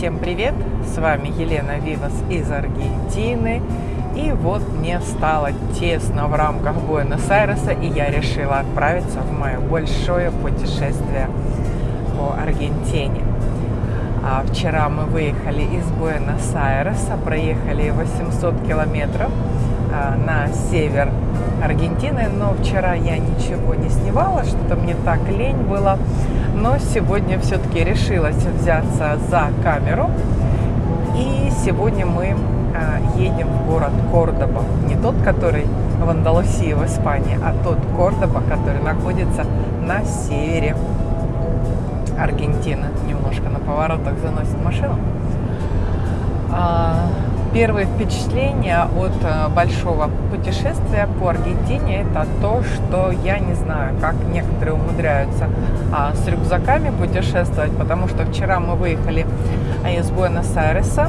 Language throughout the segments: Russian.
Всем привет! С вами Елена Вивас из Аргентины. И вот мне стало тесно в рамках Буэнос-Айреса, и я решила отправиться в мое большое путешествие по Аргентине. А вчера мы выехали из Буэнос-Айреса, проехали 800 километров а, на север Аргентины, но вчера я ничего не снимала, что-то мне так лень было. Но сегодня все-таки решилась взяться за камеру. И сегодня мы а, едем в город Кордоба. Не тот, который в Андалусии, в Испании, а тот Кордоба, который находится на севере Аргентины. Немножко на поворотах заносит машину. Первые впечатления от э, большого путешествия по Аргентине это то, что я не знаю, как некоторые умудряются а, с рюкзаками путешествовать, потому что вчера мы выехали из Буэнос-Айреса,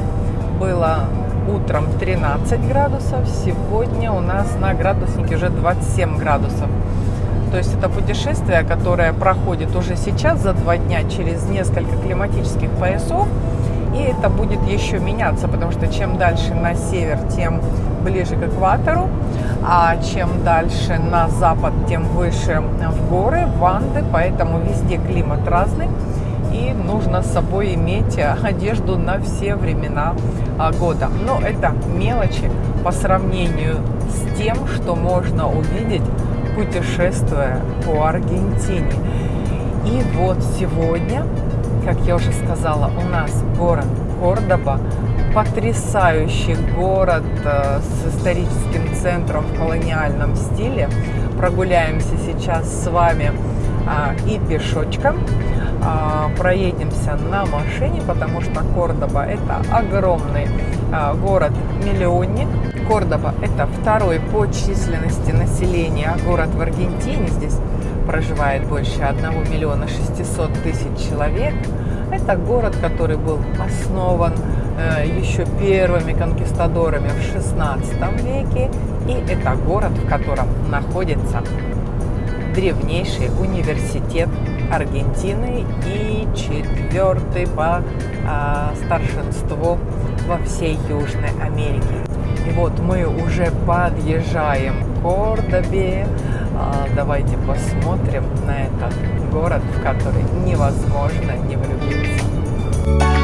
было утром 13 градусов, сегодня у нас на градуснике уже 27 градусов. То есть это путешествие, которое проходит уже сейчас за два дня через несколько климатических поясов, и это будет еще меняться, потому что чем дальше на север, тем ближе к экватору, а чем дальше на запад, тем выше в горы, в Анды, поэтому везде климат разный. И нужно с собой иметь одежду на все времена а, года. Но это мелочи по сравнению с тем, что можно увидеть, путешествуя по Аргентине. И вот сегодня как я уже сказала, у нас город Кордоба, потрясающий город э, с историческим центром в колониальном стиле. Прогуляемся сейчас с вами а, и пешочком, а, проедемся на машине, потому что Кордоба это огромный а, город-миллионник. Кордоба это второй по численности населения город в Аргентине. Здесь проживает больше 1 миллиона 600 тысяч человек. Это город, который был основан э, еще первыми конкистадорами в 16 веке. И это город, в котором находится древнейший университет Аргентины и четвертый по а, старшинству во всей Южной Америке. И вот мы уже подъезжаем к Кордобе. А, давайте посмотрим на этот город, в который невозможно не влюбиться.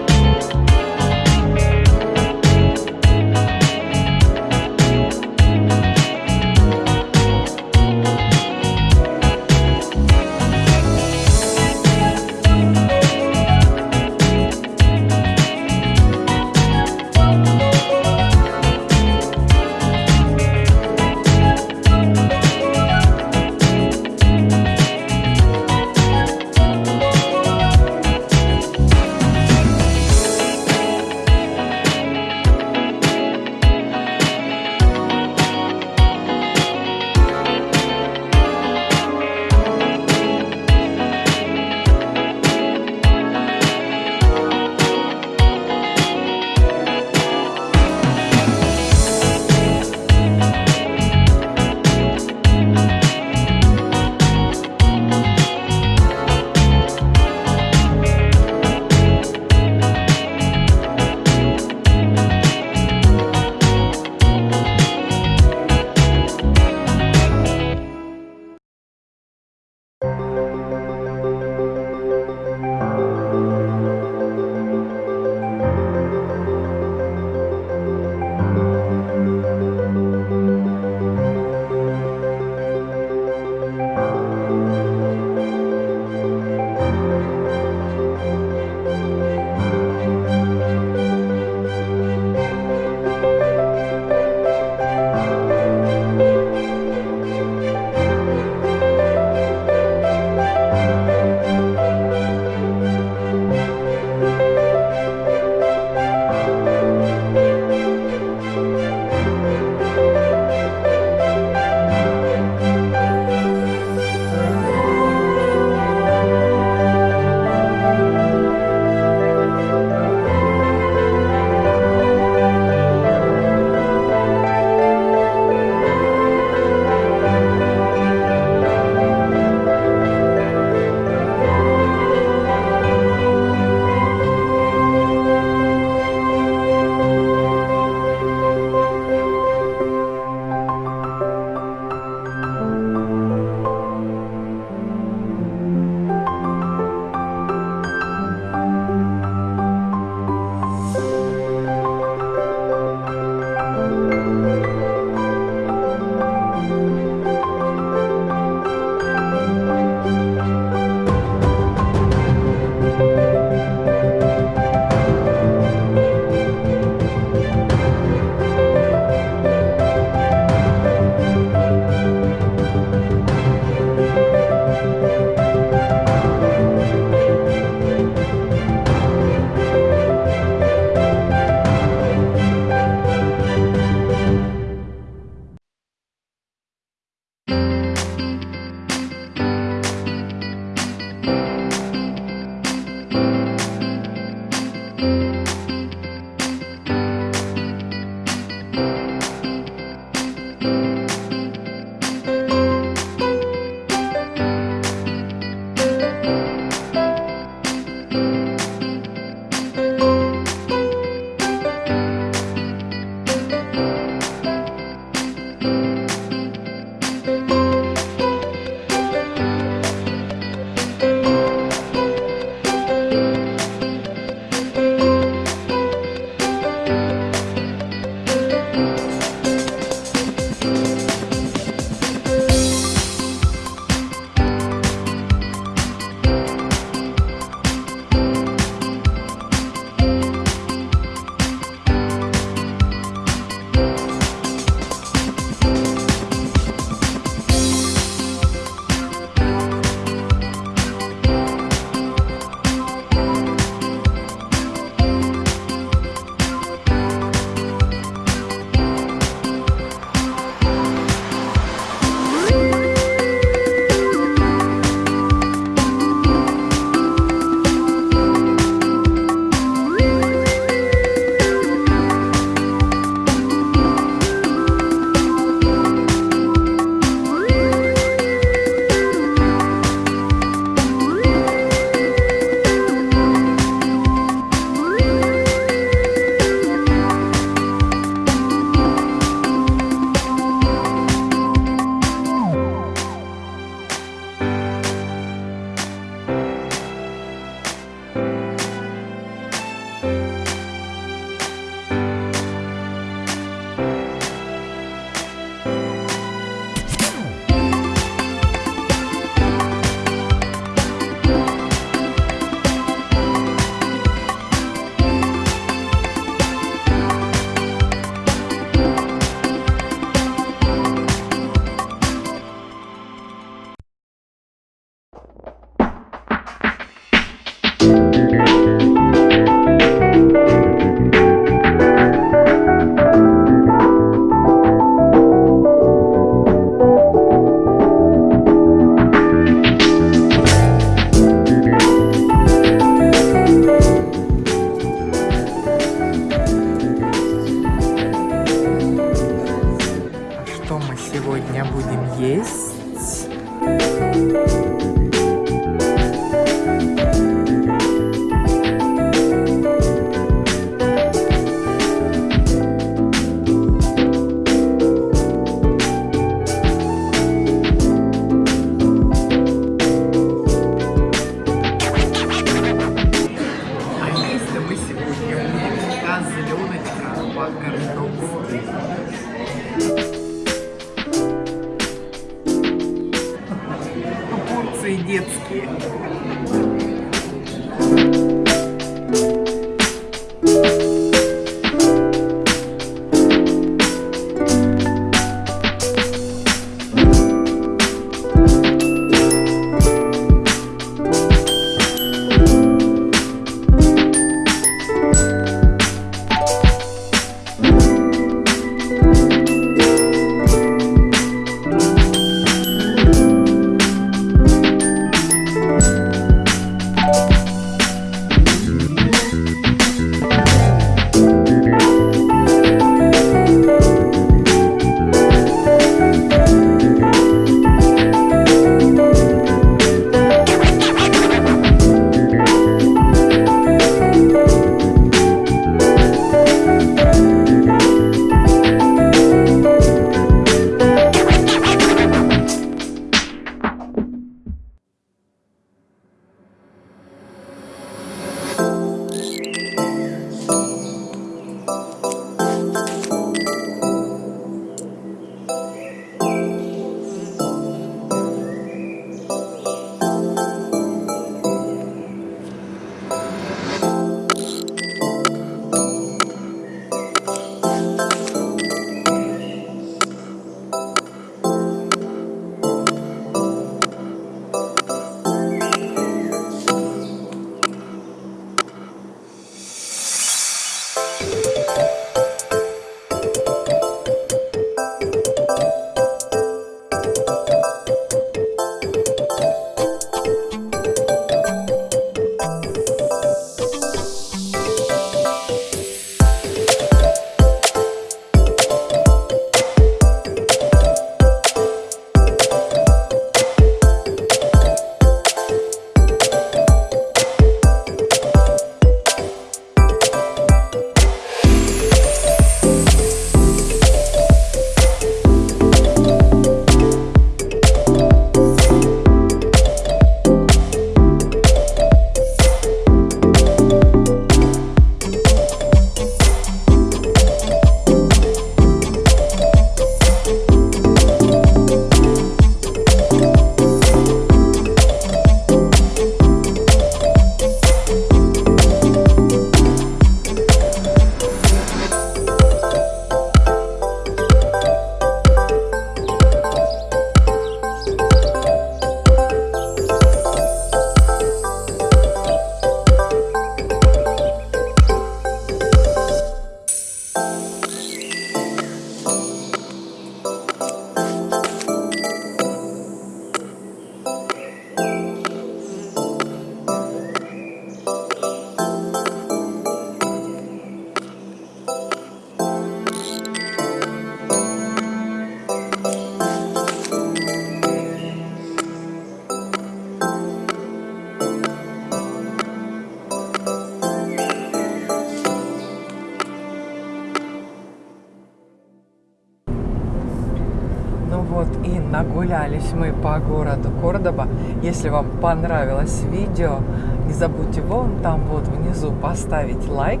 Вот и нагулялись мы по городу Кордоба. Если вам понравилось видео, не забудьте вон там вот внизу поставить лайк.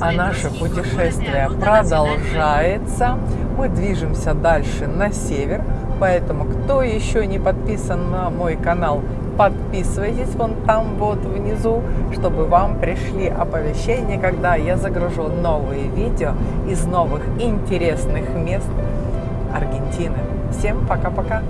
А наше путешествие продолжается. Мы движемся дальше на север. Поэтому, кто еще не подписан на мой канал, подписывайтесь вон там вот внизу, чтобы вам пришли оповещения, когда я загружу новые видео из новых интересных мест Аргентины. Всем пока-пока!